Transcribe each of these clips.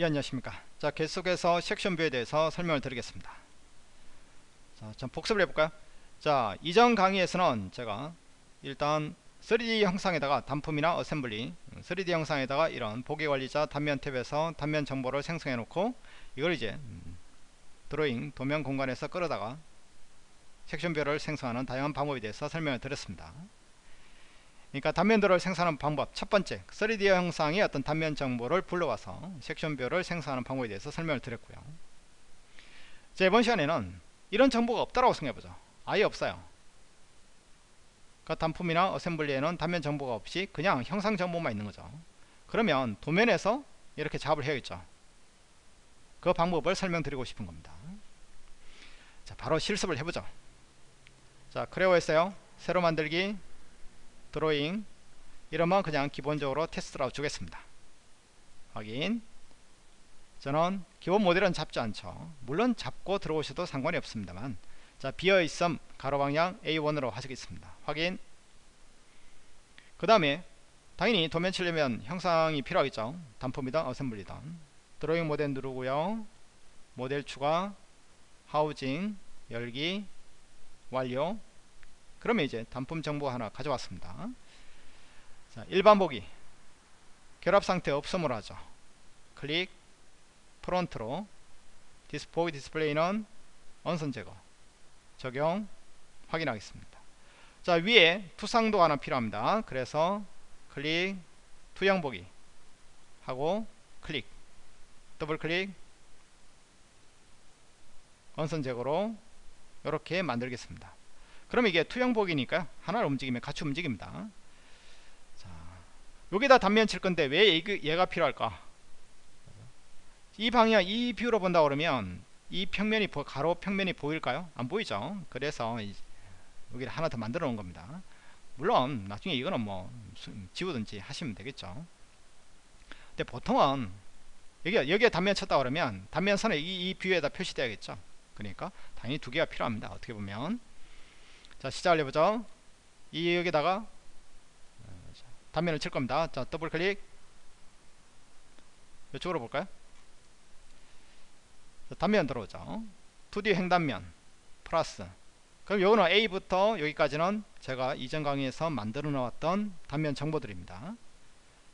예, 안녕하십니까. 자, 계속해서 section view에 대해서 설명을 드리겠습니다. 자, 좀 복습을 해볼까요? 자, 이전 강의에서는 제가 일단 3D 형상에다가 단품이나 assembly 3D 형상에다가 이런 보기 관리자 단면 탭에서 단면 정보를 생성해 놓고 이걸 이제 음, 드로잉 도면 공간에서 끌어다가 section view를 생성하는 다양한 방법에 대해서 설명을 드렸습니다. 그러니까 단면들을 생성하는 방법. 첫 번째 3D 형상의 어떤 단면 정보를 불러와서 section view를 생성하는 방법에 대해서 설명을 드렸고요. 자 이번 시간에는 이런 정보가 없다라고 생각해보죠. 아예 없어요. 그러니까 단품이나 어셈블리에는 단면 정보가 없이 그냥 형상 정보만 있는 거죠. 그러면 도면에서 이렇게 작업을 해야겠죠. 그 방법을 설명드리고 싶은 겁니다. 자 바로 실습을 해보죠. 자 크레오에서요. 새로 만들기 드로잉 이러면 그냥 기본적으로 테스트라고 주겠습니다. 확인. 저는 기본 모델은 잡지 않죠. 물론 잡고 들어오셔도 상관이 없습니다만 자 비어있음 가로방향 A1으로 하시겠습니다. 확인. 그 다음에 당연히 도면 치려면 형상이 필요하겠죠. 단품이든 어셈블리든. 드로잉 모델 누르고요. 모델 추가 하우징 열기 완료 그러면 이제 단품 정보 하나 가져왔습니다. 자, 일반 보기. 결합 상태 없음으로 하죠. 클릭 front로. 디스포이 디스플레이는 은선 제거. 적용 확인하겠습니다. 자 위에 투상도 하나 필요합니다. 그래서 클릭 투영 보기 하고 클릭. 더블 클릭. 은선 제거로 이렇게 만들겠습니다 그럼 이게 투영 view니까 하나를 움직이면 같이 움직입니다. 자, 여기다 단면 칠 건데 왜 얘가 필요할까? 이 방향 이 view로 본다 그러면 이 평면이 가로 평면이 보일까요? 안 보이죠? 그래서 여기를 하나 더 만들어 놓은 겁니다. 물론 나중에 이거는 뭐 지우든지 하시면 되겠죠. 근데 보통은 여기 여기에 단면 쳤다 그러면 단면선에 이, 이 view에다 표시돼야겠죠? 그러니까 당연히 두 개가 필요합니다. 어떻게 보면 자 시작을 해보죠. 이 여기다가 단면을 칠 겁니다. 자 더블 클릭. 이쪽으로 볼까요? 자, 단면 들어오죠. 2D 횡단면 플러스. 그럼 요거는 A부터 여기까지는 제가 이전 강의에서 만들어 놓았던 단면 정보들입니다.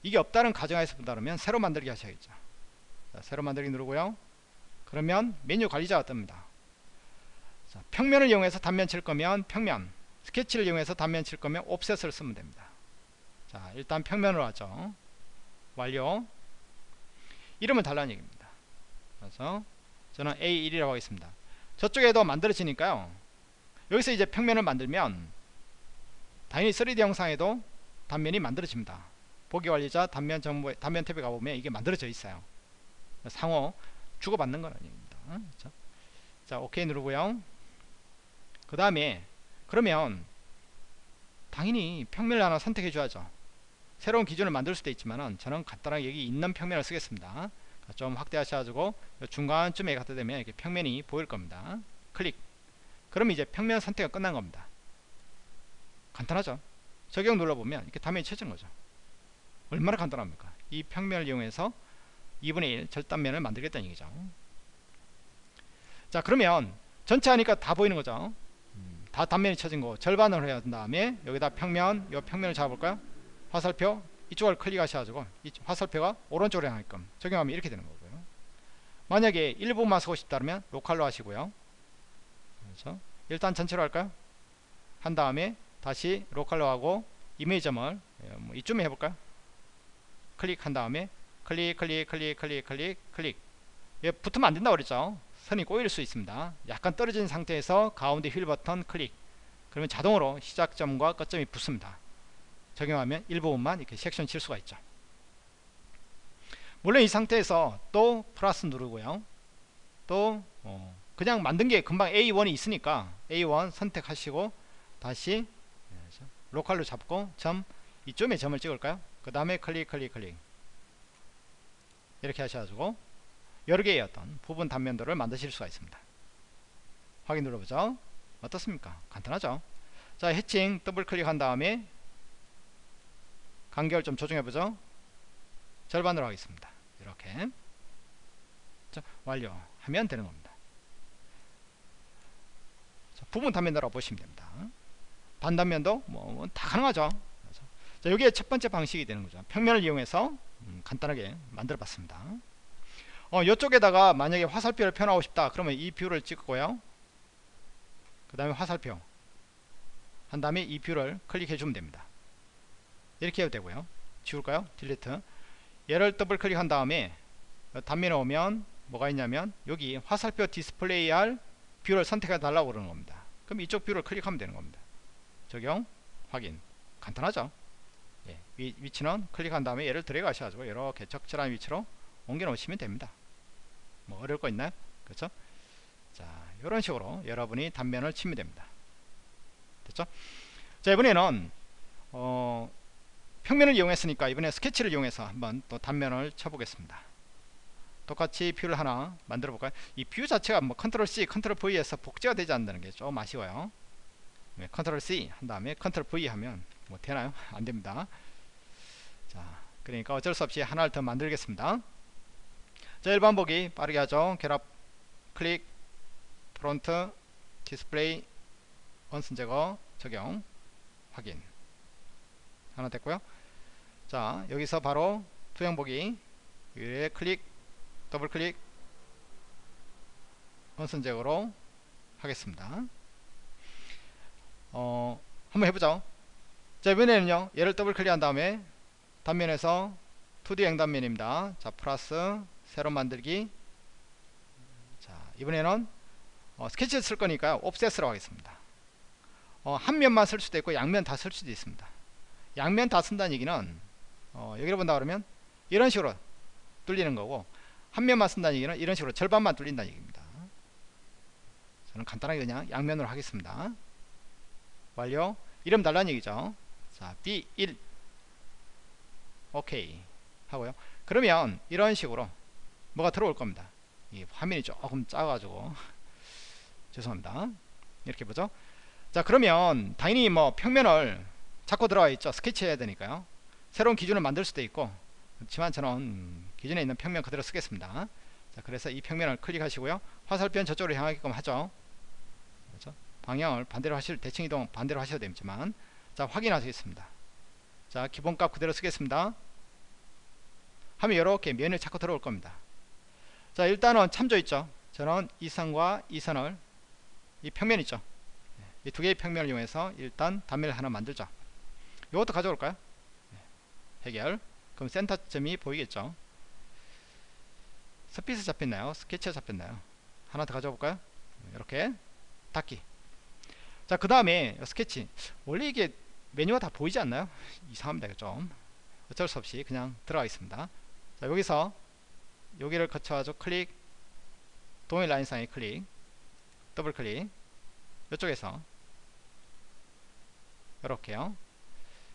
이게 없다는 가정하에서 본다면 새로 만들기 하셔야겠죠. 자, 새로 만들기 누르고요. 그러면 메뉴 관리자가 뜹니다 자, 평면을 이용해서 단면 칠 거면 평면 스케치를 이용해서 단면 칠 거면 옵셋을 쓰면 됩니다. 자 일단 평면으로 하죠. 완료. 이름을 달라는 얘기입니다. 그래서 저는 A1이라고 하겠습니다. 저쪽에도 만들어지니까요. 여기서 이제 평면을 만들면 당연히 3D 영상에도 단면이 만들어집니다. 보기 관리자 단면 정보 단면 탭에 가보면 이게 만들어져 있어요. 상호 주고받는 건 아닙니다. 자, 자 오케이 누르고요 그 다음에 그러면 당연히 평면을 하나 선택해 줘야죠. 새로운 기준을 만들 수도 있지만 저는 간단하게 여기 있는 평면을 쓰겠습니다. 좀 확대하셔가지고 중간쯤에 갖다 대면 이렇게 평면이 보일 겁니다. 클릭. 그럼 이제 평면 선택이 끝난 겁니다. 간단하죠? 적용 눌러보면 이렇게 화면이 쳐진 거죠. 얼마나 간단합니까? 이 평면을 이용해서 2분의 1 절단면을 만들겠다는 얘기죠. 자 그러면 전체 하니까 다 보이는 거죠 다 단면이 쳐진 거 절반을 해야 한 다음에 여기다 평면 요 평면을 잡아볼까요? 화살표 이쪽을 클릭하셔가지고 이 화살표가 오른쪽으로 향하게끔 적용하면 이렇게 되는 거고요. 만약에 일부만 쓰고 싶다면 로컬로 하시고요. 그렇죠 일단 전체로 할까요? 한 다음에 다시 local로 하고 임의 점을 예, 뭐 이쯤에 해볼까요? 클릭한 다음에 클릭 클릭 클릭 클릭 클릭 클릭. 얘 붙으면 안된다고 그랬죠 선이 꼬일 수 있습니다. 약간 떨어진 상태에서 가운데 휠 버튼 클릭. 그러면 자동으로 시작점과 끝점이 붙습니다. 적용하면 일부분만 이렇게 섹션 칠 수가 있죠. 물론 이 상태에서 또 플러스 누르고요. 또 어, 그냥 만든 게 금방 A1이 있으니까 A1 선택하시고 다시 local로 잡고 점 이쯤에 점을 찍을까요? 그 다음에 클릭 클릭 클릭. 이렇게 하셔가지고 여러 개의 어떤 부분 단면들을 만드실 수가 있습니다 확인 눌러보죠 어떻습니까 간단하죠 자 해칭 더블 클릭한 다음에 간격을 좀 조정해보죠 절반으로 하겠습니다 이렇게 그렇죠? 완료하면 되는 겁니다. 자, 부분 단면으로 보시면 됩니다. 반단면도 뭐 다 가능하죠. 그렇죠? 자, 여기에 첫 번째 방식이 되는 거죠. 평면을 이용해서 음, 간단하게 만들어 봤습니다. 어, 이쪽에다가 만약에 화살표를 표현하고 싶다. 그러면 이 view를 찍고요. 그 다음에 화살표 한 다음에 이 view를 클릭해 주면 됩니다. 이렇게 해도 되고요. 지울까요? delete 얘를 더블 클릭한 다음에 단면에 오면 뭐가 있냐면 여기 화살표 디스플레이 할 view를 선택해 달라고 그러는 겁니다. 그럼 이쪽 view를 클릭하면 되는 겁니다. 적용 확인 간단하죠 예, 위, 위치는 클릭한 다음에 얘를 들어 가셔가지고 이렇게 적절한 위치로 옮겨 놓으시면 됩니다. 뭐 어려울 거 있나요? 그렇죠? 자 이런 식으로 여러분이 단면을 치면 됩니다. 됐죠? 자 이번에는 어, 평면을 이용했으니까 이번에 스케치를 이용해서 한번 또 단면을 쳐보겠습니다. 똑같이 view를 하나 만들어 볼까요? 이 view 자체가 뭐 control C control V에서 복제가 되지 않는다는 게 좀 아쉬워요. 네, control C 한 다음에 control V 하면 뭐 되나요? 안 됩니다. 자 그러니까 어쩔 수 없이 하나를 더 만들겠습니다 자 일반 보기 빠르게 하죠. 결합 클릭 front 디스플레이 은선 제거 적용 확인. 하나 됐고요. 자 여기서 바로 투영 보기 위에 클릭 더블 클릭 은선 제거로 하겠습니다. 어, 한번 해보죠. 자, 이번에는요, 얘를 더블 클릭한 다음에 단면에서 2D 앵단면입니다. 자, 플러스 새로 만들기. 자, 이번에는 어, 스케치를 쓸 거니까요, 옵셋으로 하겠습니다. 어, 한 면만 쓸 수도 있고, 양면 다 쓸 수도 있습니다. 양면 다 쓴다는 얘기는, 어, 여기를 본다 그러면 이런 식으로 뚫리는 거고, 한 면만 쓴다는 얘기는 이런 식으로 절반만 뚫린다는 얘기입니다. 저는 간단하게 그냥 양면으로 하겠습니다. 완료 이름 달라는 얘기죠 자 B1 오케이 하고요 그러면 이런 식으로 뭐가 들어올 겁니다. 이 화면이 조금 작아가지고. 죄송합니다. 이렇게 보죠? 자 그러면 당연히 뭐 평면을 잡고 들어와 있죠. 스케치 해야 되니까요. 새로운 기준을 만들 수도 있고. 그렇지만 저는 기존에 있는 평면 그대로 쓰겠습니다. 자 그래서 이 평면을 클릭하시고요. 화살표는 저쪽으로 향하게끔 하죠. 그렇죠? 방향을 반대로 하실 대칭 이동 반대로 하셔도 되지만. 자 확인하시겠습니다. 자 기본값 그대로 쓰겠습니다. 하면 이렇게 면을 찾고 들어올 겁니다 자 일단은 참조 있죠. 저는 이 선과 이 선을 이 평면 있죠. 이 두 개의 평면을 이용해서 일단 단면을 하나 만들자. 이것도 가져올까요? 해결. 그럼 센터점이 보이겠죠? 스케치 잡혔나요? 스케치가 잡혔나요? 하나 더 가져볼까요? 이렇게 닫기. 자 그 다음에 스케치. 원래 이게 메뉴가 다 보이지 않나요? 이상합니다. 좀 어쩔 수 없이 그냥 들어가 있습니다. 자 여기서 여기를 거쳐가지고 클릭 동일 라인상에 클릭 더블 클릭 이쪽에서 이렇게요.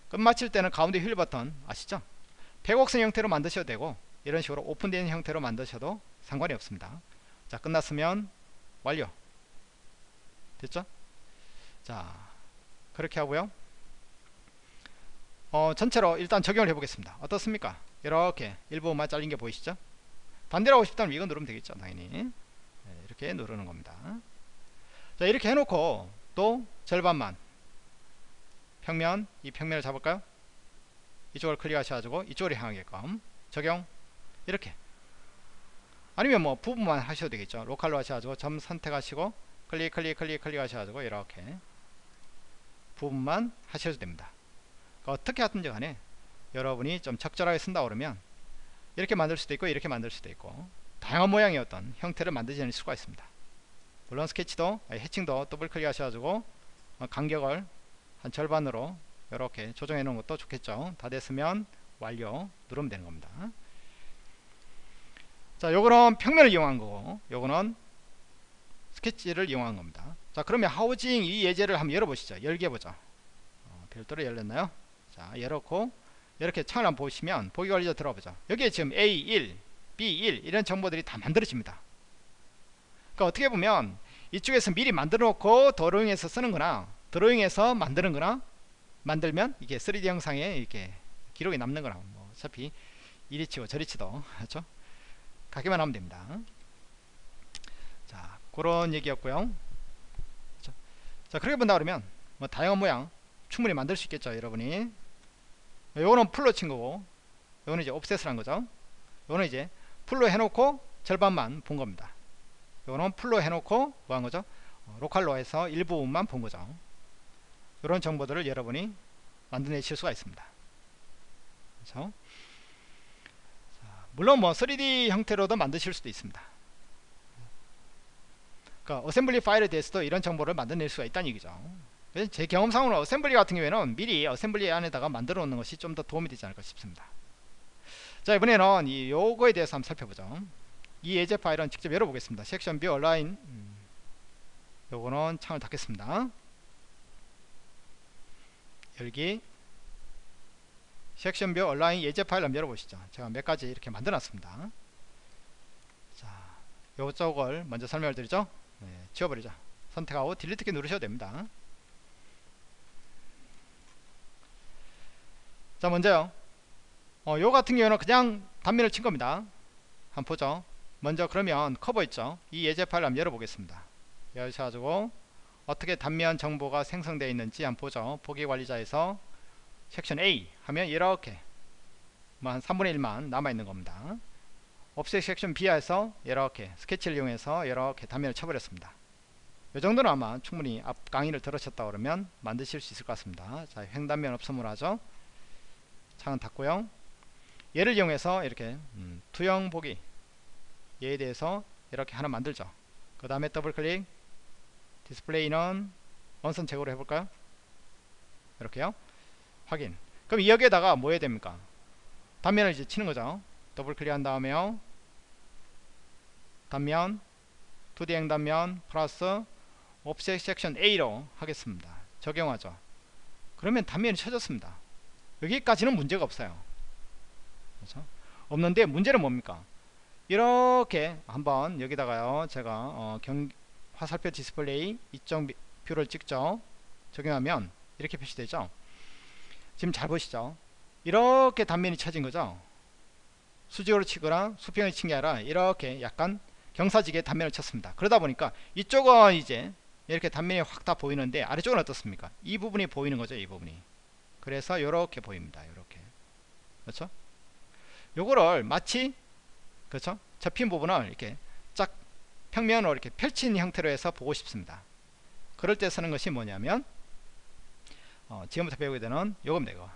끝마칠 때는 가운데 휠 버튼 아시죠? 백옥선 형태로 만드셔도 되고 이런 식으로 오픈된 형태로 만드셔도 상관이 없습니다. 자 끝났으면 완료. 됐죠? 자 그렇게 하고요. 어, 전체로 일단 적용을 해 보겠습니다. 어떻습니까? 이렇게 일부만 잘린 게 보이시죠 반대로 하고 싶다면 이거 누르면 되겠죠 당연히. 네, 이렇게 누르는 겁니다. 자 이렇게 해놓고 또 절반만. 평면 이 평면을 잡을까요? 이쪽을 클릭하셔가지고 이쪽으로 향하게끔. 적용. 이렇게. 아니면 뭐 부분만 하셔도 되겠죠. 로컬로 하셔가지고 점 선택하시고 클릭 클릭 클릭 클릭 하셔가지고 이렇게 부분만 하셔도 됩니다. 그러니까 어떻게 하든지 간에 여러분이 좀 적절하게 쓴다 그러면 이렇게 만들 수도 있고 이렇게 만들 수도 있고. 다양한 모양의 어떤 형태를 만들어낼 수가 있습니다. 물론 스케치도 해칭도 더블 클릭 하셔가지고 간격을 한 절반으로 이렇게 조정해 놓은 것도 좋겠죠. 다 됐으면 완료 누르면 되는 겁니다. 자 요거는 평면을 이용한 거고 요거는 스케치를 이용한 겁니다. 자 그러면 하우징 이 예제를 한번 열어보시죠. 열게 보죠. 어, 별도로 열렸나요? 자 열었고 이렇게 창을 한번 보시면 보기 관리자 들어보죠. 여기에 지금 A1 B1 이런 정보들이 다 만들어집니다. 그러니까 어떻게 보면 이쪽에서 미리 만들어 놓고 드로잉에서 쓰는 거나 드로잉에서 만드는 거나 만들면 이게 3D 영상에 이렇게 기록이 남는 거나. 뭐 어차피 이리 치고 저리 치도 그렇죠? 가기만 하면 됩니다. 자 그런 얘기였고요. 자, 자 그렇게 본다 그러면 뭐 다양한 모양 충분히 만들 수 있겠죠 여러분이 요거는 full로 친 거고 요거는 이제 offset을 한 거죠. 요거는 이제 full로 해놓고 절반만 본 겁니다. 요거는 full로 해놓고 뭐 한 거죠? 어, local로 해서 일부분만 본 거죠. 이런 정보들을 여러분이 만들어내실 수가 있습니다. 그렇죠? 자, 물론 뭐 3D 형태로도 만드실 수도 있습니다. 그러니까 assembly 파일에 대해서도 이런 정보를 만들어낼 수가 있다는 얘기죠 제 경험상으로 assembly 같은 경우에는 미리 assembly 안에다가 만들어 놓는 것이 좀 더 도움이 되지 않을까 싶습니다. 자 이번에는 이 요거에 대해서 한번 살펴보죠. 이 예제 파일은 직접 열어보겠습니다. section view 온라인 음, 요거는 창을 닫겠습니다. 열기. section view 온라인 예제 파일 한번 열어보시죠. 제가 몇 가지 이렇게 만들어 놨습니다. 자 요쪽을 먼저 설명을 드리죠. 네, 지워버리죠. 선택하고 딜리트 키 누르셔도 됩니다 자 먼저요. 어, 요 같은 경우는 그냥 단면을 친 겁니다. 한번 보죠 먼저 그러면 커버 있죠? 이 예제 파일 한번 열어보겠습니다. 열셔가지고 어떻게 단면 정보가 생성되어 있는지 한번 보죠 보기 관리자에서 섹션 A 하면 이렇게 뭐 한 3분의 1만 남아있는 겁니다. offset 섹션 B에서 이렇게 스케치를 이용해서 이렇게 단면을 쳐버렸습니다. 이 정도는 아마 충분히 앞 강의를 들으셨다 그러면 만드실 수 있을 것 같습니다. 자 횡단면 없음으로 하죠 창은 닫고요. 얘를 이용해서 이렇게 음, 투영 보기. 얘에 대해서 이렇게 하나 만들죠. 그 다음에 더블 클릭. 디스플레이는 은선 제거로 해볼까요? 이렇게요. 확인. 그럼 여기에다가 뭐 해야 됩니까? 단면을 이제 치는 거죠. 더블 클릭 한 다음에요. 단면. 2D 횡단면 플러스 offset 섹션 A로 하겠습니다. 적용하죠. 그러면 단면이 쳐졌습니다 여기까지는 문제가 없어요. 그렇죠? 없는데 문제는 뭡니까? 이렇게 한번 여기다가요 제가 어, 경, 화살표 디스플레이 이쪽 view를 찍죠? 적용하면 이렇게 표시되죠? 지금 잘 보시죠? 이렇게 단면이 쳐진 거죠? 수직으로 치거나 수평을 친게 아니라 이렇게 약간 경사지게 단면을 쳤습니다. 그러다 보니까 이쪽은 이제 이렇게 단면이 확 다 보이는데 아래쪽은 어떻습니까? 이 부분이 보이는 거죠 이 부분이 그래서 이렇게 보입니다. 이렇게 그렇죠? 요거를 마치 그렇죠? 접힌 부분을 이렇게 쫙 평면으로 이렇게 펼친 형태로 해서 보고 싶습니다. 그럴 때 쓰는 것이 뭐냐면 어, 지금부터 배우게 되는 요겁니다. 이거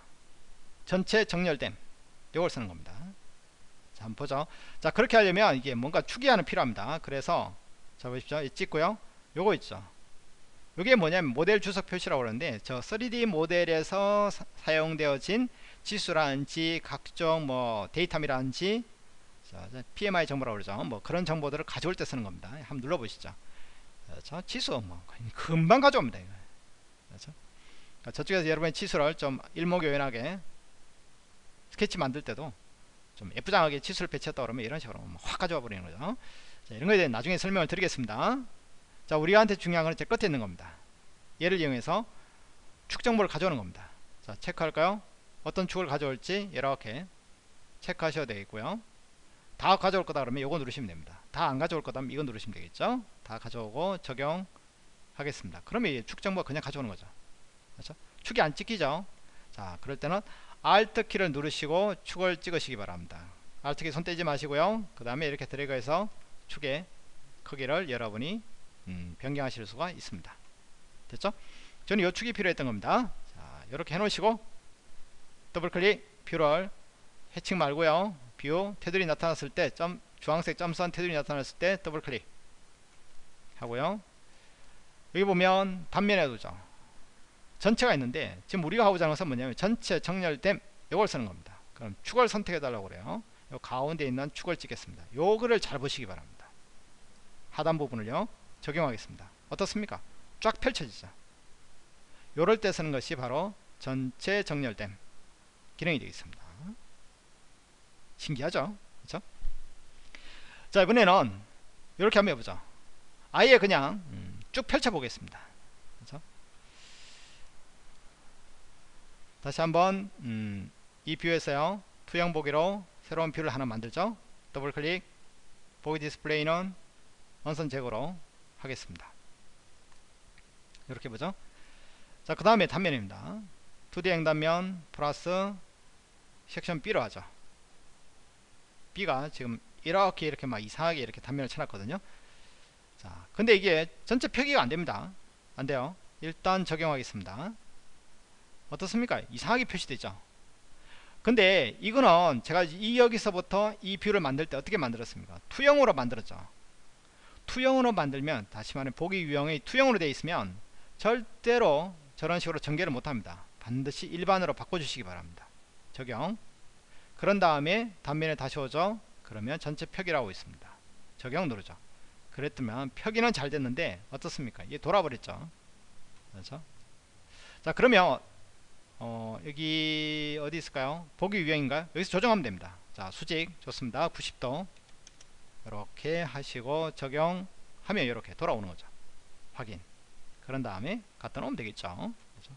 전체 정렬됨 요걸 쓰는 겁니다. 자 한번 보죠. 자 그렇게 하려면 이게 뭔가 추기하는 필요합니다. 그래서 자 보십시오. 찍고요. 요거 있죠. 이게 뭐냐면 모델 주석 표시라고 그러는데 저 3D 모델에서 사, 용되어진 지수라든지 각종 뭐 데이터미라든지 자, PMI 정보라고 그러죠. 뭐 그런 정보들을 가져올 때 쓰는 겁니다. 한번 눌러 보시죠. 자, 지수 뭐 금방 가져옵니다. 그렇죠? 저쪽에서 여러분의 지수를 좀 일목요연하게 스케치 만들 때도 좀 예쁘장하게 지수를 배치했다 그러면 이런 식으로 확 가져와 버리는 거죠. 자, 이런 거에 대해 나중에 설명을 드리겠습니다. 자 우리한테 중요한 것은 제 끝에 있는 겁니다. 얘를 이용해서 축 정보를 가져오는 겁니다. 자 체크할까요? 어떤 축을 가져올지 이렇게 체크하셔야 되겠고요. 다 가져올 거다 그러면 이거 누르시면 됩니다. 다 안 가져올 거다 면 이거 누르시면 되겠죠? 다 가져오고 적용 하겠습니다. 그러면 축 정보가 그냥 가져오는 거죠. 그렇죠? 축이 안 찍히죠? 자 그럴 때는 Alt 키를 누르시고 축을 찍으시기 바랍니다. Alt 키 손 떼지 마시고요. 그 다음에 이렇게 드래그해서 축의 크기를 여러분이 음, 변경하실 수가 있습니다. 됐죠? 저는 요 축이 필요했던 겁니다. 자 이렇게 해 놓으시고 더블 클릭 view를 해칭 말고요. view 테두리 나타났을 때 점, 주황색 점선 테두리 나타났을 때 더블 클릭 하고요. 여기 보면 단면에 오죠 전체가 있는데 지금 우리가 하고자 하는 것은 뭐냐면 전체 정렬됨 이걸 쓰는 겁니다. 그럼 축을 선택해 달라고 그래요. 요 가운데 있는 축을 찍겠습니다. 요거를 잘 보시기 바랍니다. 하단 부분을요 적용하겠습니다. 어떻습니까? 쫙 펼쳐지죠. 요럴 때 쓰는 것이 바로 전체 정렬됨 기능이 되겠습니다. 신기하죠? 그렇죠? 자 이번에는 이렇게 한번 해보죠. 아예 그냥 음, 쭉 펼쳐 보겠습니다. 그렇죠? 다시 한번 음, 이 view에서요 투영 보기로 새로운 view를 하나 만들죠. 더블 클릭 보기 디스플레이는 은선 제거로 하겠습니다. 이렇게 보죠. 자 그 다음에 단면입니다. 2D 횡단면 플러스 섹션 B로 하죠. B가 지금 이렇게 이렇게 막 이상하게 이렇게 단면을 쳐놨거든요. 자 근데 이게 전체 표기가 안됩니다. 안돼요. 일단 적용하겠습니다. 어떻습니까? 이상하게 표시되죠. 근데 이거는 제가 이 여기서부터 이 view를 만들 때 어떻게 만들었습니까? 투영으로 만들었죠 투영으로 만들면 다시 말해 보기 유형이 투영으로 되어 있으면 절대로 저런 식으로 전개를 못합니다. 반드시 일반으로 바꿔주시기 바랍니다. 적용. 그런 다음에 단면에 다시 오죠. 그러면 전체 표기라고 있습니다. 적용 누르죠. 그랬더니 표기는 잘 됐는데 어떻습니까? 이게 돌아버렸죠. 그렇죠? 자 그러면 어, 여기 어디 있을까요? 보기 유형인가요? 여기서 조정하면 됩니다. 자 수직. 좋습니다. 90도 이렇게 하시고 적용하면 이렇게 돌아오는 거죠. 확인. 그런 다음에 갖다 놓으면 되겠죠. 그렇죠?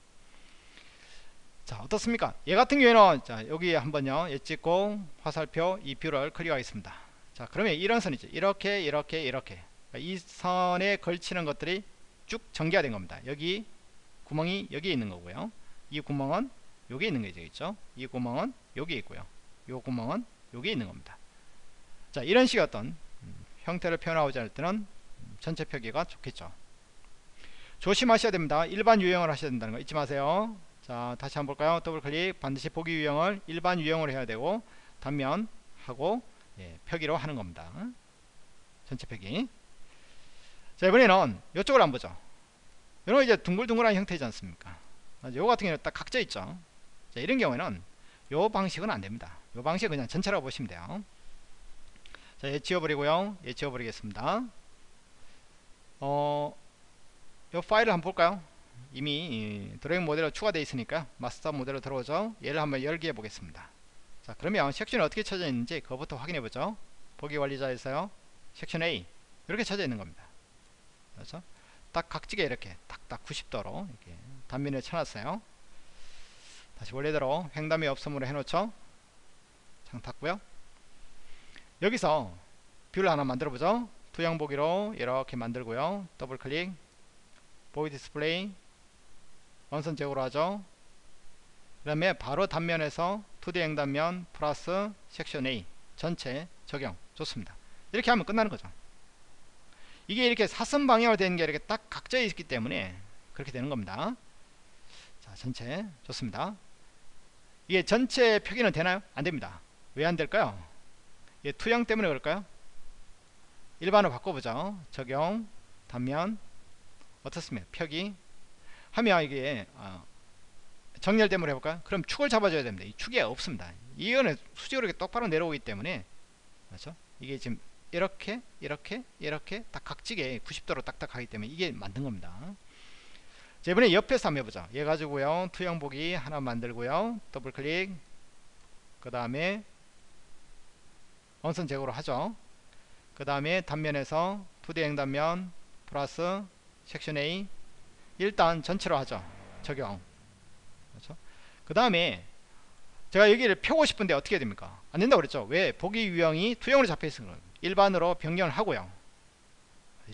자 어떻습니까? 얘 같은 경우에는 자 여기 한번요. 얘 찍고 화살표 이 view를 클릭하겠습니다. 자 그러면 이런 선이죠. 이렇게 이렇게 이렇게. 이 선에 걸치는 것들이 쭉 전개가 된 겁니다. 여기 구멍이 여기에 있는 거고요. 이 구멍은 여기에 있는 게 되겠죠? 이 구멍은 여기에 있고요. 이 구멍은 여기에 있는 겁니다 자 이런 식의 어떤 음, 형태를 표현하고자 할 때는 전체 표기가 좋겠죠. 조심하셔야 됩니다. 일반 유형을 하셔야 된다는 거. 잊지 마세요. 자 다시 한번 볼까요? 더블 클릭. 반드시 보기 유형을 일반 유형으로 해야 되고 단면 하고 예, 표기로 하는 겁니다. 전체 표기. 자 이번에는 이쪽을 한번 보죠. 이런 이제 둥글둥글한 형태지 않습니까? 요 같은 경우는 딱 각져 있죠. 자 이런 경우에는 요 방식은 안 됩니다. 요 방식은 그냥 전체라고 보시면 돼요 자 얘 지워버리고요. 얘 지워버리겠습니다. 어, 요 파일을 한번 볼까요? 이미 드로잉 모델로 추가되어 있으니까 마스터 모델로 들어오죠. 얘를 한번 열기해 보겠습니다. 자 그러면 섹션이 어떻게 쳐져 있는지 그것부터 확인해 보죠. 보기 관리자에서요. 섹션 A. 이렇게 쳐져 있는 겁니다. 그렇죠? 딱 각지게 이렇게 딱딱 90도로 이렇게 단면을 쳐놨어요. 다시 원래대로 횡단면 없음으로 해놓죠. 창 닫고요 여기서 view를 하나 만들어 보죠. 투영 보기로 이렇게 만들고요. 더블 클릭. 보기 디스플레이. 원선 제거로 하죠. 그 다음에 바로 단면에서 2D 행단면 플러스 섹션 A 전체 적용. 좋습니다. 이렇게 하면 끝나는 거죠. 이게 이렇게 사선 방향으로 되는 게 이렇게 딱 각져 있기 때문에 그렇게 되는 겁니다. 자 전체. 좋습니다. 이게 전체 표기는 되나요? 안됩니다. 왜 안될까요? 이게 투영 때문에 그럴까요? 일반으로 바꿔보죠 적용 단면 어떻습니까? 표기 하면 이게 어, 정렬됨으로 해볼까요? 그럼 축을 잡아줘야 됩니다. 이 축이 없습니다. 이거는 수직으로 똑바로 내려오기 때문에 그렇죠? 이게 지금 이렇게 이렇게 이렇게 딱 각지게 90도로 딱딱 하기 때문에 이게 만든 겁니다. 자 이번에 옆에서 한번 해보자. 얘 가지고요 투영 보기 하나 만들고요 더블 클릭 그 다음에 원선 제거로 하죠. 그 다음에 단면에서 2D 행단면 플러스 섹션 A 일단 전체로 하죠. 적용. 그렇죠? 그 다음에 제가 여기를 펴고 싶은데 어떻게 됩니까? 안 된다고 그랬죠? 왜? 보기 유형이 투영으로 잡혀 있으니 일반으로 변경을 하고요.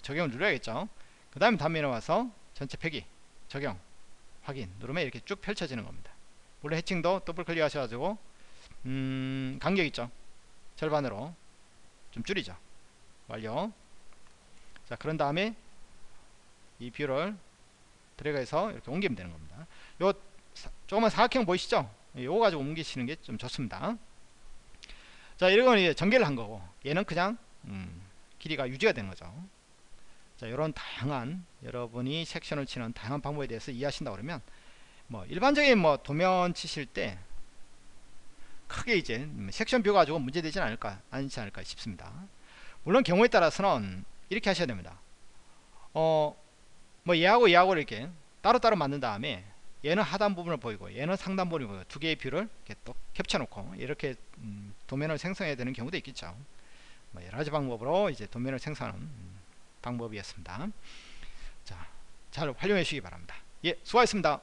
적용을 누려야겠죠? 그 다음에 단면에 와서 전체 표기 적용 확인. 누르면 이렇게 쭉 펼쳐지는 겁니다. 물론 해칭도 더블 클릭 하셔가지고 음 간격 있죠 절반으로 좀 줄이죠 완료 자 그런 다음에 이 view를 드래그해서 이렇게 옮기면 되는 겁니다. 요 조그만 사각형 보이시죠? 요거 가지고 옮기시는 게 좀 좋습니다. 자, 이런 건 전개를 한 거고 얘는 그냥 음, 길이가 유지가 되는 거죠. 자, 이런 다양한 여러분이 섹션을 치는 다양한 방법에 대해서 이해하신다 그러면 뭐 일반적인 뭐 도면 치실 때 크게 이제 섹션 view 가지고 문제되지 않을까 않지 않을까 싶습니다. 물론 경우에 따라서는 이렇게 하셔야 됩니다. 어, 뭐 얘하고 얘하고 이렇게 따로따로 만든 다음에 얘는 하단 부분을 보이고 얘는 상단 부분을 보이고 두 개의 view를 이렇게 또 겹쳐 놓고 이렇게 음, 도면을 생성해야 되는 경우도 있겠죠 뭐 여러가지 방법으로 이제 도면을 생성하는 음, 방법이었습니다 자, 잘 활용해 주시기 바랍니다 예 수고하셨습니다